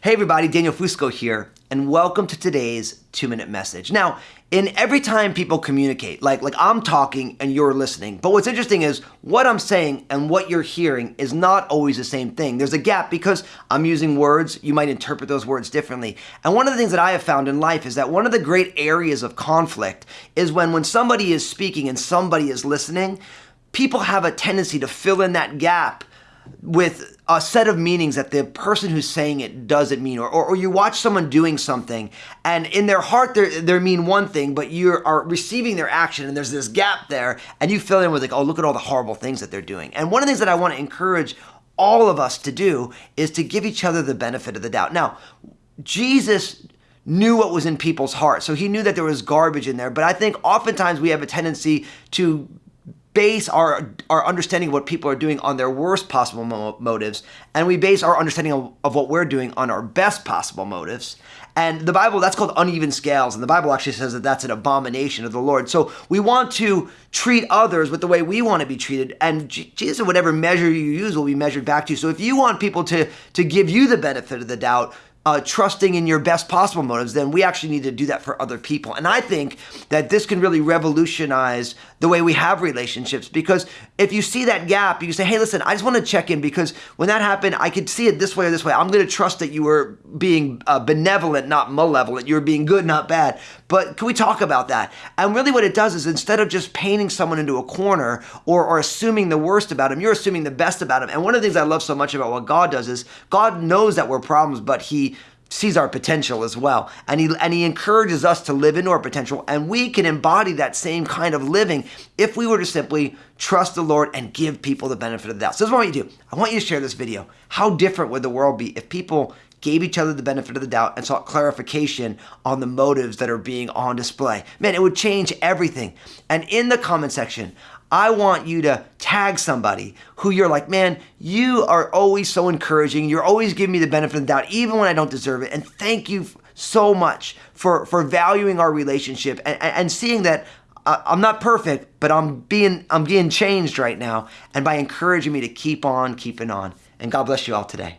Hey everybody, Daniel Fusco here, and welcome to today's two-minute message. Now, in every time people communicate, like like I'm talking and you're listening, but what's interesting is what I'm saying and what you're hearing is not always the same thing. There's a gap because I'm using words, you might interpret those words differently. And one of the things that I have found in life is that one of the great areas of conflict is when when somebody is speaking and somebody is listening, people have a tendency to fill in that gap with a set of meanings that the person who's saying it doesn't mean or, or, or, you watch someone doing something and in their heart they they mean one thing but you are receiving their action and there's this gap there and you fill in with like oh look at all the horrible things that they're doing. And one of the things that i want to encourage all of us to do is to give each other the benefit of the doubt. Now jesus knew what was in people's hearts so he knew that there was garbage in there but i think oftentimes we have a tendency to base our, our understanding of what people are doing on their worst possible mo motives, and we base our understanding of, of what we're doing on our best possible motives. And the Bible, that's called uneven scales. And the Bible actually says that that's an abomination of the Lord. So we want to treat others with the way we want to be treated. And Jesus, whatever measure you use will be measured back to you. So if you want people to, to give you the benefit of the doubt, uh, trusting in your best possible motives, then we actually need to do that for other people. And I think that this can really revolutionize the way we have relationships because if you see that gap, you say, hey, listen, I just want to check in because when that happened, I could see it this way or this way. I'm going to trust that you were being uh, benevolent, not malevolent. You were being good, not bad. But can we talk about that? And really what it does is instead of just painting someone into a corner or, or assuming the worst about them, you're assuming the best about them. And one of the things I love so much about what God does is God knows that we're problems, but he sees our potential as well. And he, and he encourages us to live into our potential. And we can embody that same kind of living if we were to simply trust the Lord and give people the benefit of the doubt. So this is what I want you to do. I want you to share this video. How different would the world be if people gave each other the benefit of the doubt and sought clarification on the motives that are being on display? Man, it would change everything. And in the comment section, I want you to tag somebody who you're like, man, you are always so encouraging. You're always giving me the benefit of the doubt, even when I don't deserve it. And thank you so much for, for valuing our relationship and, and seeing that uh, I'm not perfect, but I'm being, I'm being changed right now. And by encouraging me to keep on keeping on. And God bless you all today.